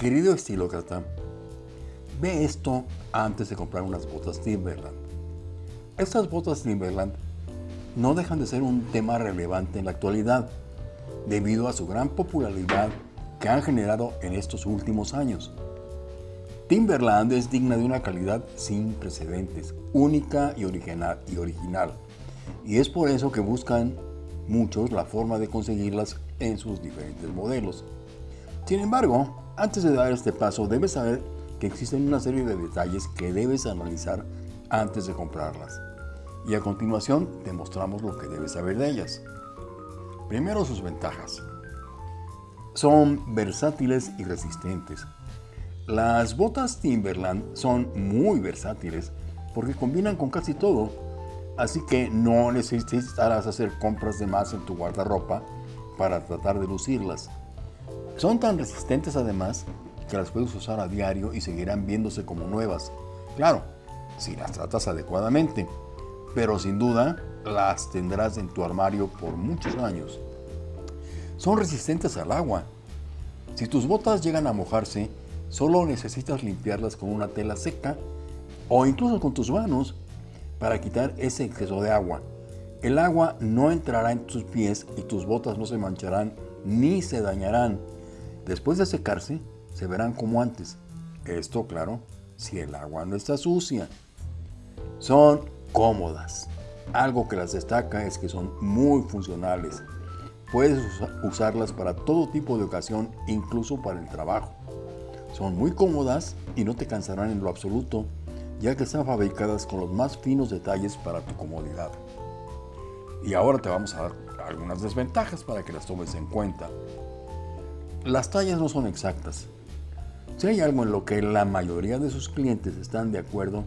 Querido estilócrata, ve esto antes de comprar unas botas Timberland. Estas botas Timberland no dejan de ser un tema relevante en la actualidad, debido a su gran popularidad que han generado en estos últimos años. Timberland es digna de una calidad sin precedentes, única y original, y original, y es por eso que buscan muchos la forma de conseguirlas en sus diferentes modelos. Sin embargo, antes de dar este paso, debes saber que existen una serie de detalles que debes analizar antes de comprarlas. Y a continuación te mostramos lo que debes saber de ellas. Primero sus ventajas. Son versátiles y resistentes. Las botas Timberland son muy versátiles porque combinan con casi todo, así que no necesitarás hacer compras de más en tu guardarropa para tratar de lucirlas. Son tan resistentes además que las puedes usar a diario y seguirán viéndose como nuevas. Claro, si las tratas adecuadamente, pero sin duda las tendrás en tu armario por muchos años. Son resistentes al agua. Si tus botas llegan a mojarse, solo necesitas limpiarlas con una tela seca o incluso con tus manos para quitar ese exceso de agua. El agua no entrará en tus pies y tus botas no se mancharán ni se dañarán. Después de secarse, se verán como antes. Esto, claro, si el agua no está sucia. Son cómodas. Algo que las destaca es que son muy funcionales. Puedes usarlas para todo tipo de ocasión, incluso para el trabajo. Son muy cómodas y no te cansarán en lo absoluto, ya que están fabricadas con los más finos detalles para tu comodidad. Y ahora te vamos a dar algunas desventajas para que las tomes en cuenta. Las tallas no son exactas. Si hay algo en lo que la mayoría de sus clientes están de acuerdo,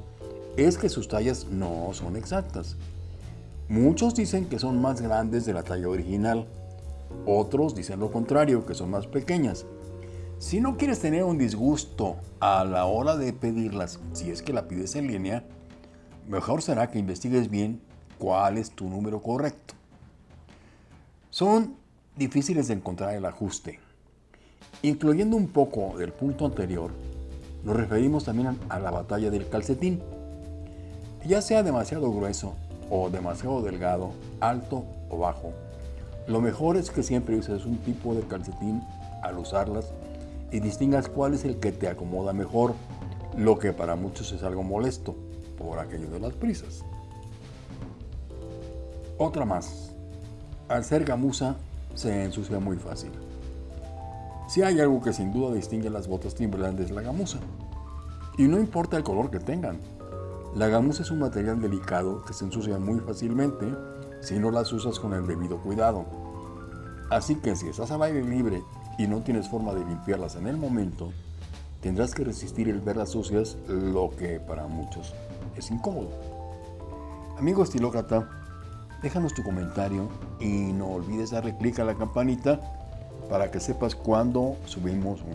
es que sus tallas no son exactas. Muchos dicen que son más grandes de la talla original, otros dicen lo contrario, que son más pequeñas. Si no quieres tener un disgusto a la hora de pedirlas, si es que la pides en línea, mejor será que investigues bien cuál es tu número correcto. Son difíciles de encontrar el ajuste. Incluyendo un poco del punto anterior, nos referimos también a la batalla del calcetín. Ya sea demasiado grueso o demasiado delgado, alto o bajo, lo mejor es que siempre uses un tipo de calcetín al usarlas y distingas cuál es el que te acomoda mejor, lo que para muchos es algo molesto por aquello de las prisas. Otra más. Al ser gamuza se ensucia muy fácil. Si hay algo que sin duda distingue las botas Timberland es la gamuza. Y no importa el color que tengan. La gamuza es un material delicado que se ensucia muy fácilmente si no las usas con el debido cuidado. Así que si estás al aire libre y no tienes forma de limpiarlas en el momento, tendrás que resistir el verlas sucias, lo que para muchos es incómodo. Amigo estilócrata, déjanos tu comentario y no olvides darle clic a la campanita para que sepas cuando subimos un